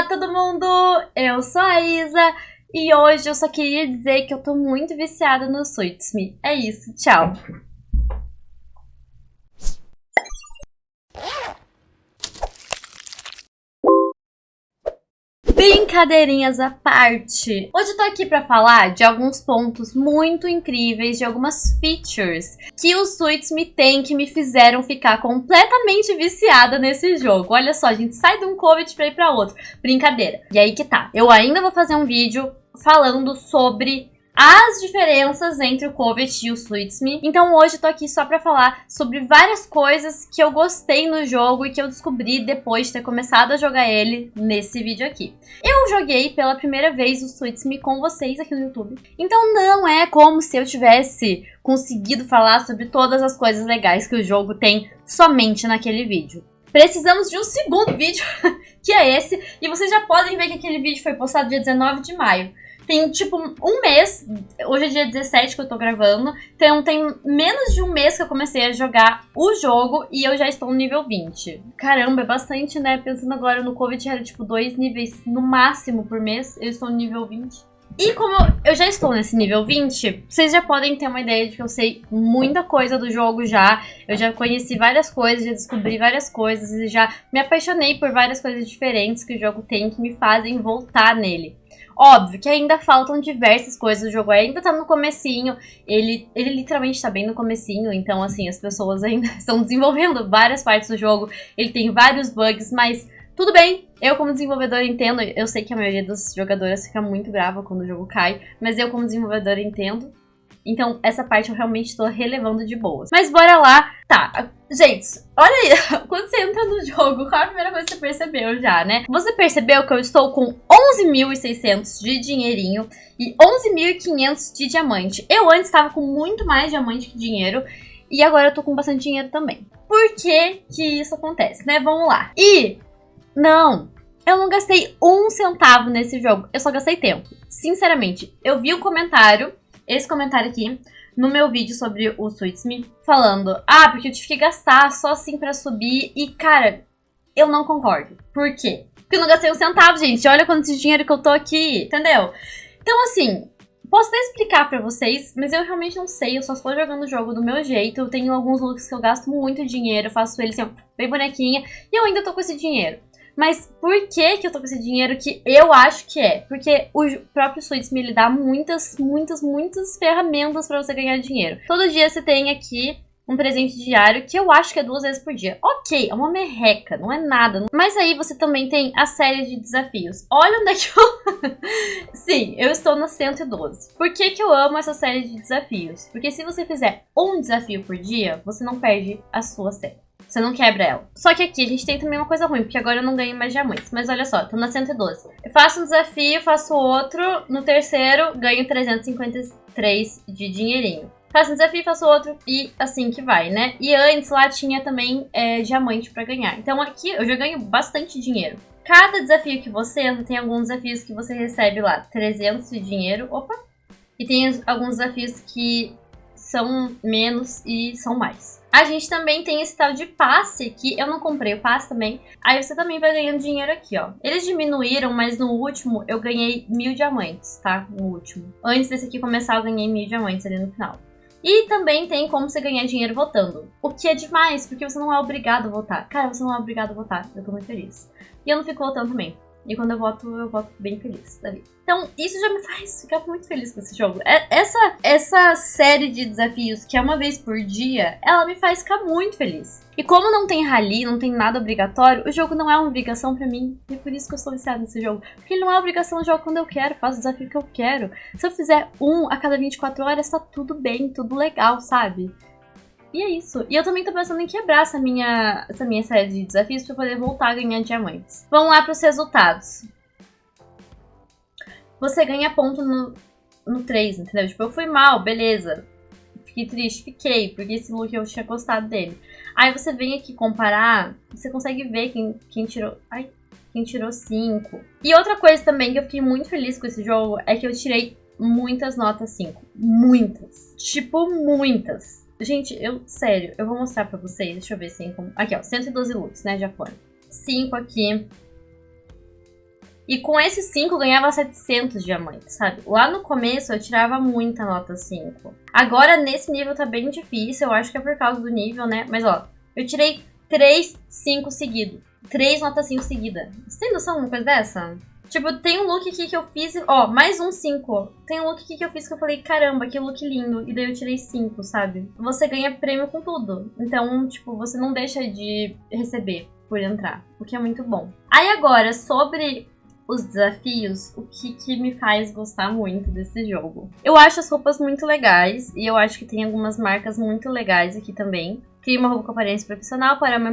Olá, todo mundo! Eu sou a Isa e hoje eu só queria dizer que eu tô muito viciada no Suits Me. É isso, tchau! Brincadeirinhas à parte. Hoje eu tô aqui pra falar de alguns pontos muito incríveis, de algumas features que os Suits me tem que me fizeram ficar completamente viciada nesse jogo. Olha só, a gente sai de um Covid pra ir pra outro. Brincadeira. E aí que tá. Eu ainda vou fazer um vídeo falando sobre as diferenças entre o Covet e o Suits Me. Então hoje eu tô aqui só pra falar sobre várias coisas que eu gostei no jogo e que eu descobri depois de ter começado a jogar ele nesse vídeo aqui. Eu joguei pela primeira vez o Suits Me com vocês aqui no YouTube. Então não é como se eu tivesse conseguido falar sobre todas as coisas legais que o jogo tem somente naquele vídeo. Precisamos de um segundo vídeo, que é esse, e vocês já podem ver que aquele vídeo foi postado dia 19 de maio. Tem, tipo, um mês, hoje é dia 17 que eu tô gravando, então tem menos de um mês que eu comecei a jogar o jogo e eu já estou no nível 20. Caramba, é bastante, né? Pensando agora no Covid, era tipo dois níveis no máximo por mês, eu estou no nível 20. E como eu já estou nesse nível 20, vocês já podem ter uma ideia de que eu sei muita coisa do jogo já. Eu já conheci várias coisas, já descobri várias coisas e já me apaixonei por várias coisas diferentes que o jogo tem que me fazem voltar nele. Óbvio que ainda faltam diversas coisas do jogo, ainda tá no comecinho, ele, ele literalmente tá bem no comecinho, então assim, as pessoas ainda estão desenvolvendo várias partes do jogo, ele tem vários bugs, mas tudo bem, eu como desenvolvedor entendo, eu sei que a maioria dos jogadores fica muito brava quando o jogo cai, mas eu como desenvolvedor entendo, então, essa parte eu realmente estou relevando de boas. Mas bora lá. Tá, gente, olha aí. Quando você entra no jogo, qual a primeira coisa que você percebeu já, né? Você percebeu que eu estou com 11.600 de dinheirinho e 11.500 de diamante. Eu antes estava com muito mais diamante que dinheiro. E agora eu tô com bastante dinheiro também. Por que que isso acontece, né? Vamos lá. E, não, eu não gastei um centavo nesse jogo. Eu só gastei tempo. Sinceramente, eu vi um comentário esse comentário aqui no meu vídeo sobre o Suits Me, falando, ah, porque eu tive que gastar só assim pra subir, e cara, eu não concordo. Por quê? Porque eu não gastei um centavo, gente, olha quanto dinheiro que eu tô aqui, entendeu? Então, assim, posso até explicar pra vocês, mas eu realmente não sei, eu só estou jogando o jogo do meu jeito, eu tenho alguns looks que eu gasto muito dinheiro, faço eles assim, bem bonequinha, e eu ainda tô com esse dinheiro. Mas por que que eu tô com esse dinheiro que eu acho que é? Porque o próprio Suits me dá muitas, muitas, muitas ferramentas para você ganhar dinheiro. Todo dia você tem aqui um presente diário que eu acho que é duas vezes por dia. Ok, é uma merreca, não é nada. Mas aí você também tem a série de desafios. Olha onde é que eu... Sim, eu estou na 112. Por que que eu amo essa série de desafios? Porque se você fizer um desafio por dia, você não perde a sua série. Você não quebra ela. Só que aqui a gente tem também uma coisa ruim, porque agora eu não ganho mais diamantes. Mas olha só, tô na 112. Eu faço um desafio, faço outro. No terceiro, ganho 353 de dinheirinho. Faço um desafio, faço outro e assim que vai, né? E antes lá tinha também é, diamante pra ganhar. Então aqui eu já ganho bastante dinheiro. Cada desafio que você entra, tem alguns desafios que você recebe lá 300 de dinheiro. Opa! E tem alguns desafios que são menos e são mais. A gente também tem esse tal de passe, que eu não comprei o passe também. Aí você também vai ganhando dinheiro aqui, ó. Eles diminuíram, mas no último eu ganhei mil diamantes, tá? No último. Antes desse aqui começar, eu ganhei mil diamantes ali no final. E também tem como você ganhar dinheiro votando. O que é demais, porque você não é obrigado a votar. Cara, você não é obrigado a votar. Eu tô muito feliz. E eu não fico votando também. E quando eu voto, eu voto bem feliz da. Então, isso já me faz ficar muito feliz com esse jogo. É, essa, essa série de desafios, que é uma vez por dia, ela me faz ficar muito feliz. E como não tem rally, não tem nada obrigatório, o jogo não é uma obrigação pra mim. E é por isso que eu estou viciada nesse jogo. Porque ele não é obrigação, eu jogo quando eu quero, faço o desafio que eu quero. Se eu fizer um a cada 24 horas, tá tudo bem, tudo legal, sabe? E é isso. E eu também tô pensando em quebrar essa minha, essa minha série de desafios pra poder voltar a ganhar diamantes. Vamos lá pros resultados. Você ganha ponto no, no 3, entendeu? Tipo, eu fui mal, beleza. Fiquei triste, fiquei, porque esse look eu tinha gostado dele. Aí você vem aqui comparar, você consegue ver quem, quem tirou... Ai, quem tirou 5. E outra coisa também que eu fiquei muito feliz com esse jogo é que eu tirei muitas notas 5. Muitas. Tipo, muitas. Gente, eu, sério, eu vou mostrar pra vocês. Deixa eu ver se... Aqui, ó, 112 looks, né, já foram. 5 aqui. E com esses 5 eu ganhava 700 diamantes, sabe? Lá no começo eu tirava muita nota 5. Agora nesse nível tá bem difícil, eu acho que é por causa do nível, né? Mas ó, eu tirei 3, 5 seguidos. 3 notas 5 seguidas. Você tem noção de uma coisa dessa? Tipo, tem um look aqui que eu fiz, ó, mais um 5. Tem um look aqui que eu fiz que eu falei, caramba, que look lindo. E daí eu tirei 5, sabe? Você ganha prêmio com tudo. Então, tipo, você não deixa de receber por entrar, o que é muito bom. Aí agora, sobre os desafios, o que, que me faz gostar muito desse jogo. Eu acho as roupas muito legais, e eu acho que tem algumas marcas muito legais aqui também. Cria uma roupa com aparência profissional para uma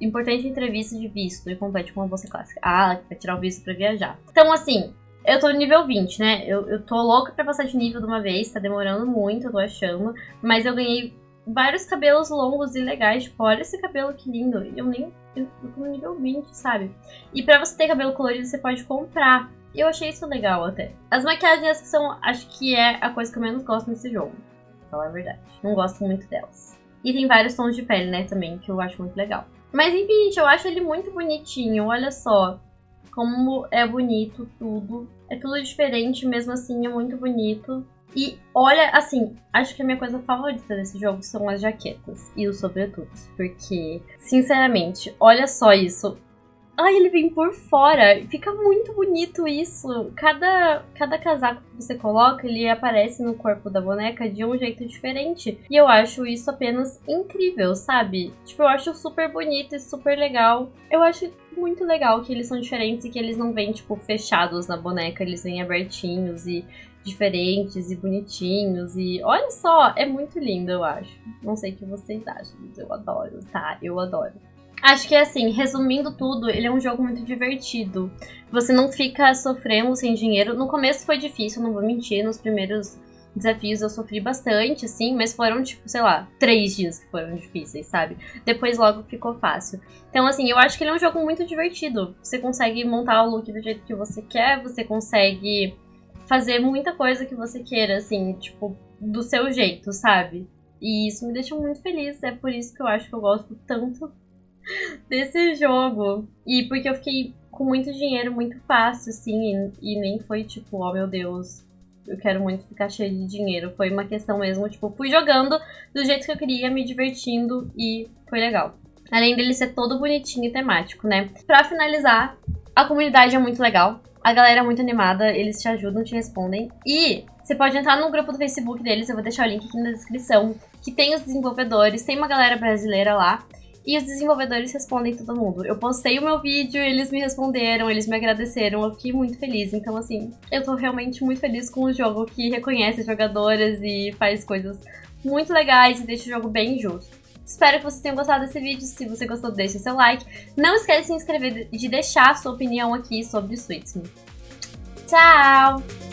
importante entrevista de visto e compete com uma bolsa clássica. Ah, vai tirar o visto para viajar. Então, assim, eu tô no nível 20, né? Eu, eu tô louca pra passar de nível de uma vez, tá demorando muito, eu tô achando. Mas eu ganhei vários cabelos longos e legais. Tipo, olha esse cabelo que lindo. Eu nem. Eu tô no nível 20, sabe? E pra você ter cabelo colorido, você pode comprar. Eu achei isso legal até. As maquiagens que são. Acho que é a coisa que eu menos gosto nesse jogo. Pra falar a verdade. Não gosto muito delas. E tem vários tons de pele, né, também, que eu acho muito legal. Mas enfim, gente, eu acho ele muito bonitinho. Olha só como é bonito tudo. É tudo diferente, mesmo assim é muito bonito. E olha, assim, acho que a minha coisa favorita desse jogo são as jaquetas e os sobretudos. Porque, sinceramente, olha só isso. Ai, ele vem por fora. Fica muito bonito isso. Cada, cada casaco que você coloca, ele aparece no corpo da boneca de um jeito diferente. E eu acho isso apenas incrível, sabe? Tipo, eu acho super bonito e super legal. Eu acho muito legal que eles são diferentes e que eles não vêm, tipo, fechados na boneca. Eles vêm abertinhos e diferentes e bonitinhos. E olha só, é muito lindo, eu acho. Não sei o que vocês acham, mas eu adoro, tá? Eu adoro. Acho que assim, resumindo tudo, ele é um jogo muito divertido. Você não fica sofrendo sem dinheiro. No começo foi difícil, não vou mentir. Nos primeiros desafios eu sofri bastante, assim, mas foram, tipo, sei lá, três dias que foram difíceis, sabe? Depois logo ficou fácil. Então, assim, eu acho que ele é um jogo muito divertido. Você consegue montar o look do jeito que você quer, você consegue fazer muita coisa que você queira, assim, tipo, do seu jeito, sabe? E isso me deixa muito feliz. É por isso que eu acho que eu gosto tanto desse jogo. E porque eu fiquei com muito dinheiro muito fácil, assim, e, e, nem foi tipo, oh meu Deus, eu quero muito ficar cheio de dinheiro. Foi uma questão mesmo, tipo, fui jogando do jeito que eu queria, me divertindo e foi legal. Além dele ser todo bonitinho e temático, né? Pra finalizar, a comunidade é muito legal. A galera é muito animada, eles te ajudam, te respondem. E você pode entrar no grupo do Facebook deles, eu vou deixar o link aqui na descrição, que tem os desenvolvedores, tem uma galera brasileira lá. E os desenvolvedores respondem todo mundo. Eu postei o meu vídeo, eles me responderam, eles me agradeceram, eu fiquei muito feliz. Então, assim, eu tô realmente muito feliz com o jogo que reconhece as jogadoras e faz coisas muito legais e deixa o jogo bem justo. Espero que vocês tenham gostado desse vídeo. Se você gostou, deixa seu like. Não esquece de se inscrever e de deixar sua opinião aqui sobre o Sweetsme. Tchau!